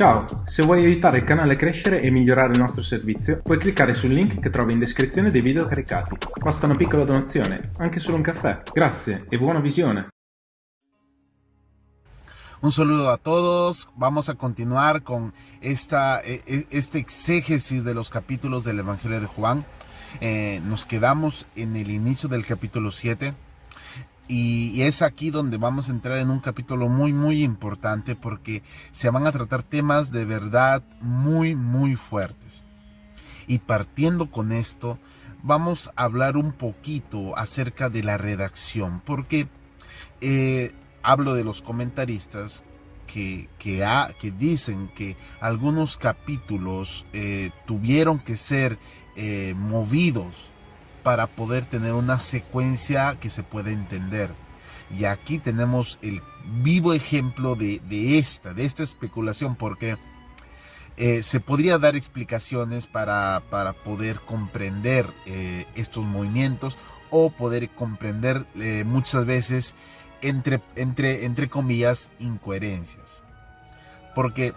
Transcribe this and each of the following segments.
Ciao, se vuoi aiutare il canale a crescere e migliorare il nostro servizio, puoi cliccare sul link che trovi in descrizione dei video caricati. Basta una piccola donazione, anche solo un caffè. Grazie e buona visione. Un saludo a todos. Vamos a continuar con esta, e, e, este exégesis de los capítulos del Evangelio de Juan. Eh, nos quedamos en el inicio del capítulo 7 y, es aquí donde vamos a entrar en un capítulo muy, muy importante porque se van a tratar temas de verdad muy, muy fuertes. Y partiendo con esto, vamos a hablar un poquito acerca de la redacción, porque eh, hablo de los comentaristas que, que, dicen que algunos capítulos eh, tuvieron que ser eh, movidos para poder tener una secuencia que se pueda entender. Y aquí tenemos el vivo ejemplo de, esta, de esta especulación, porque eh, se podría dar explicaciones para, para poder comprender eh, estos movimientos o poder comprender eh, muchas veces entre, entre, entre comillas incoherencias. Porque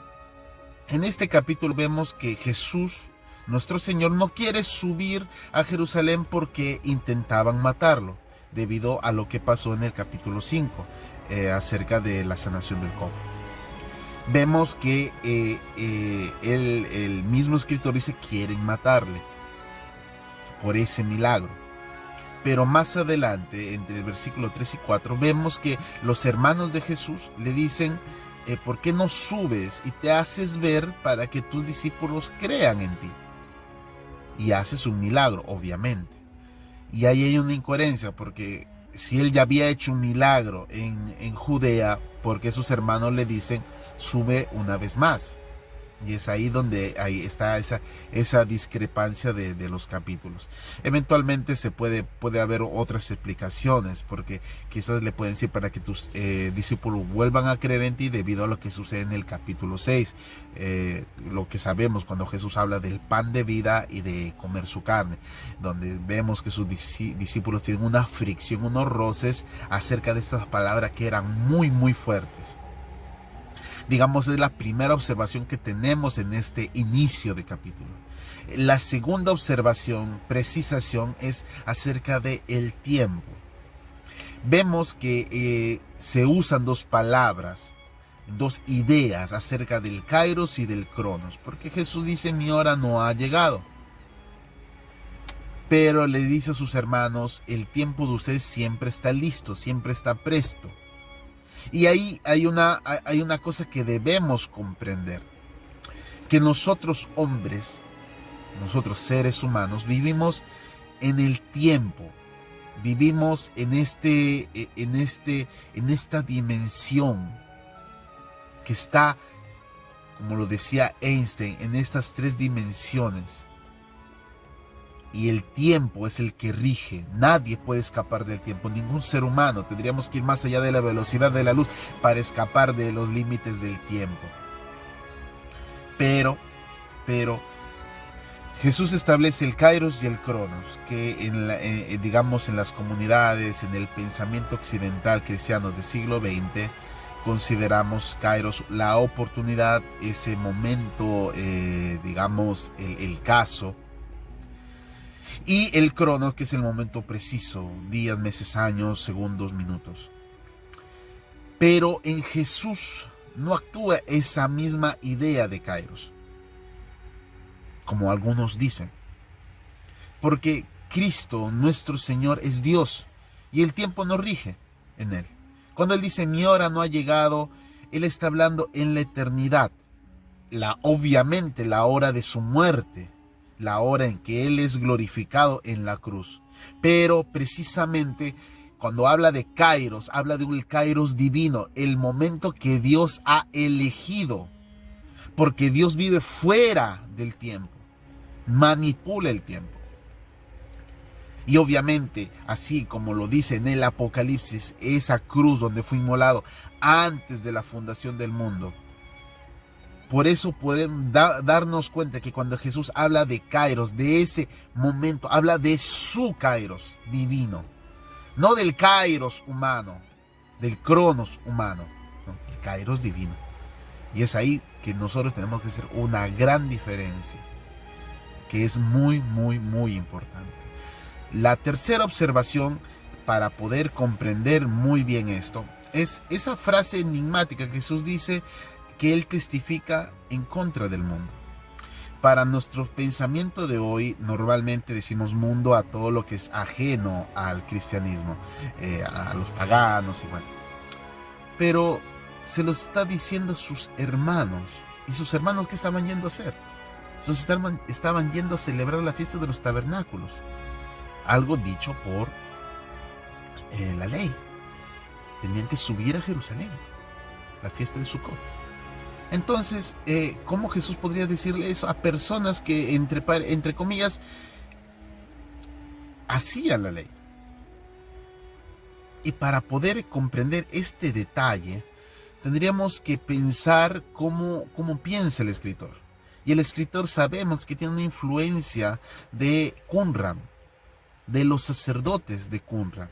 en este capítulo vemos que Jesús nuestro Señor no quiere subir a Jerusalén porque intentaban matarlo, debido a lo que pasó en el capítulo 5, eh, acerca de la sanación del cojo. Vemos que eh, eh, el, mismo escritor dice quieren matarle por ese milagro. Pero más adelante, entre el versículo 3 y 4, vemos que los hermanos de Jesús le dicen, ¿por qué no subes y te haces ver para que tus discípulos crean en ti? Y haces un milagro, obviamente. Y ahí hay una incoherencia, porque si él ya había hecho un milagro en, en Judea, porque sus hermanos le dicen, sube una vez más? Y es ahí donde ahí está esa, esa discrepancia de, los capítulos. Eventualmente se puede, puede haber otras explicaciones, porque quizás le pueden decir para que tus eh, discípulos vuelvan a creer en ti debido a lo que sucede en el capítulo 6. Eh, lo que sabemos cuando Jesús habla del pan de vida y de comer su carne, donde vemos que sus discípulos tienen una fricción, unos roces acerca de estas palabras que eran muy, muy fuertes digamos, es la primera observación que tenemos en este inicio de capítulo. La segunda observación, precisación, es acerca de el tiempo. Vemos que eh, se usan dos palabras, dos ideas acerca del kairos y del cronos, porque Jesús dice mi hora no ha llegado. Pero le dice a sus hermanos, el tiempo de ustedes siempre está listo, siempre está presto. Y ahí hay una, hay una cosa que debemos comprender, que nosotros hombres, nosotros seres humanos, vivimos en el tiempo, vivimos en, este, en, este, en esta dimensión que está, como lo decía Einstein, en estas tres dimensiones y el tiempo es el que rige. Nadie puede escapar del tiempo, ningún ser humano. Tendríamos que ir más allá de la velocidad de la luz para escapar de los límites del tiempo. Pero, pero, Jesús establece el Kairos y el Cronos, que en eh, digamos en las comunidades, en el pensamiento occidental cristiano del siglo XX, consideramos Kairos la oportunidad, ese momento, eh, digamos, el caso, y el cronos, que es el momento preciso, días, meses, años, segundos, minutos. Pero en Jesús no actúa esa misma idea de Kairos, como algunos dicen. Porque Cristo, nuestro Señor, es Dios y el tiempo no rige en Él. Cuando Él dice mi hora no ha llegado, Él está hablando en la eternidad. La, obviamente la hora de su muerte, la hora en que Él es glorificado en la cruz. Pero precisamente cuando habla de Kairos, habla de un Kairos divino, el momento que Dios ha elegido. Porque Dios vive fuera del tiempo, manipula el tiempo. Y obviamente, así como lo dice en el Apocalipsis, esa cruz donde fue inmolado antes de la fundación del mundo, por eso podemos darnos cuenta que cuando Jesús habla de Kairos, de ese momento, habla de su Kairos divino, no del Kairos humano, del Cronos humano, el Kairos divino. Y es ahí que nosotros tenemos que hacer una gran diferencia, que es muy, muy, muy importante. La tercera observación para poder comprender muy bien esto es esa frase enigmática que Jesús dice que Él testifica en contra del mundo. Para nuestro pensamiento de hoy, normalmente decimos mundo a todo lo que es ajeno al cristianismo, eh, a los paganos y bueno. Pero se los está diciendo sus hermanos. ¿Y sus hermanos qué estaban yendo a hacer? Sus estaban, estaban yendo a celebrar la fiesta de los tabernáculos. Algo dicho por eh, la ley. Tenían que subir a Jerusalén. La fiesta de Sukkot. Entonces, eh, ¿cómo Jesús podría decirle eso a personas que, entre, entre comillas, hacían la ley? Y para poder comprender este detalle, tendríamos que pensar cómo, cómo piensa el escritor. Y el escritor sabemos que tiene una influencia de Qumran, de los sacerdotes de Qumran.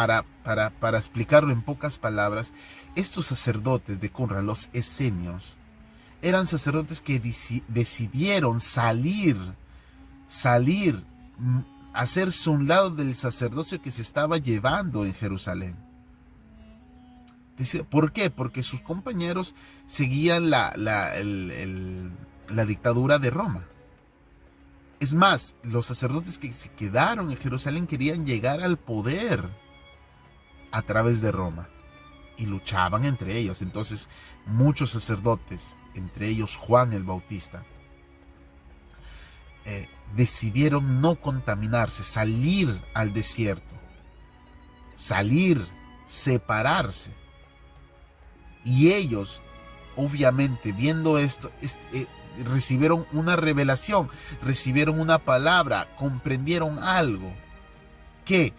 Para, para, para, explicarlo en pocas palabras, estos sacerdotes de Qumran, los esenios, eran sacerdotes que decidieron salir, salir, mm, hacerse un lado del sacerdocio que se estaba llevando en Jerusalén ¿Por qué? Porque sus compañeros seguían la, la, dictadura de Roma. Es más, los sacerdotes que se quedaron en Jerusalén querían llegar al poder a través de Roma y luchaban entre ellos. Entonces muchos sacerdotes, entre ellos Juan el Bautista, eh, decidieron no contaminarse, salir al desierto, salir, separarse. Y ellos, obviamente, viendo esto, eh, recibieron una revelación, recibieron una palabra, comprendieron algo. Que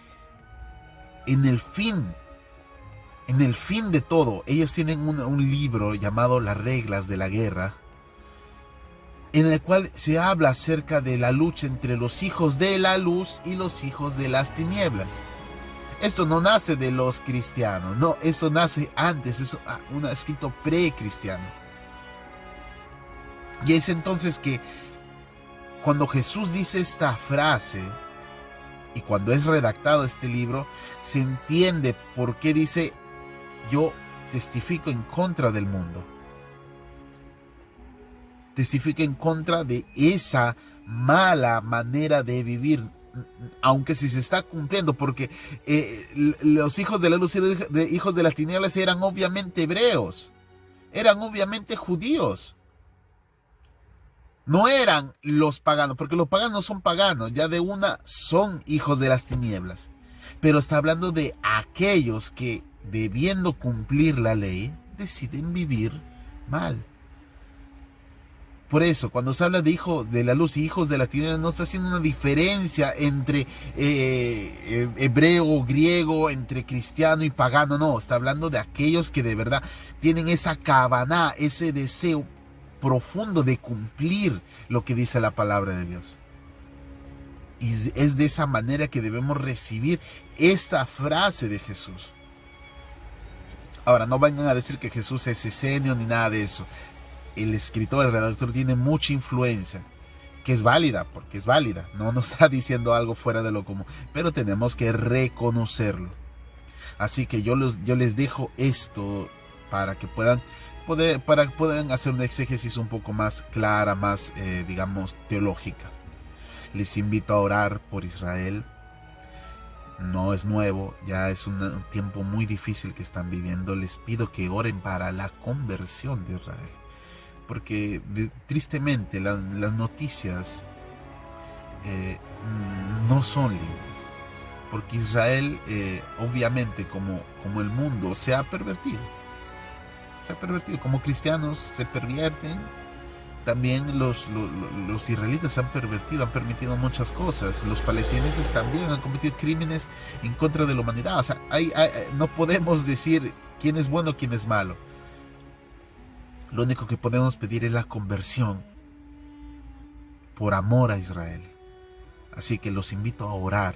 en el fin, en el fin de todo, ellos tienen un, libro llamado Las reglas de la guerra, en el cual se habla acerca de la lucha entre los hijos de la luz y los hijos de las tinieblas. Esto no nace de los cristianos, no, eso nace antes, es un escrito pre-cristiano. Y es entonces que cuando Jesús dice esta frase, y cuando es redactado este libro, se entiende por qué dice, yo testifico en contra del mundo. Testifico en contra de esa mala manera de vivir aunque si se está cumpliendo, porque eh, los hijos de la luz y los hijos de las tinieblas eran obviamente hebreos, eran obviamente judíos. No eran los paganos, porque los paganos son paganos, ya de una son hijos de las tinieblas. Pero está hablando de aquellos que, debiendo cumplir la ley, deciden vivir mal. Por eso, cuando se habla de hijos de la luz y hijos de las tinieblas, no está haciendo una diferencia entre eh, eh, hebreo, griego, entre cristiano y pagano, no, está hablando de aquellos que de verdad tienen esa cabana, ese deseo profundo de cumplir lo que dice la palabra de Dios. Y es de esa manera que debemos recibir esta frase de Jesús. Ahora, no vayan a decir que Jesús es esenio ni nada de eso el escritor, el redactor tiene mucha influencia, que es válida, porque es válida, no nos está diciendo algo fuera de lo común, pero tenemos que reconocerlo. Así que yo, los, yo les dejo esto para que puedan, para que puedan hacer una exégesis un poco más clara, más, eh, digamos, teológica. Les invito a orar por Israel. No es nuevo, ya es un tiempo muy difícil que están viviendo. Les pido que oren para la conversión de Israel porque tristemente las noticias eh, no son lindas, porque Israel eh, obviamente como, como el mundo se ha pervertido, se ha pervertido, como cristianos se pervierten, también los, los, israelitas han pervertido, han permitido muchas cosas. Los palestineses también han cometido crímenes en contra de la humanidad. O sea, no podemos decir quién es bueno, quién es malo. Lo único que podemos pedir es la conversión por amor a Israel. Así que los invito a orar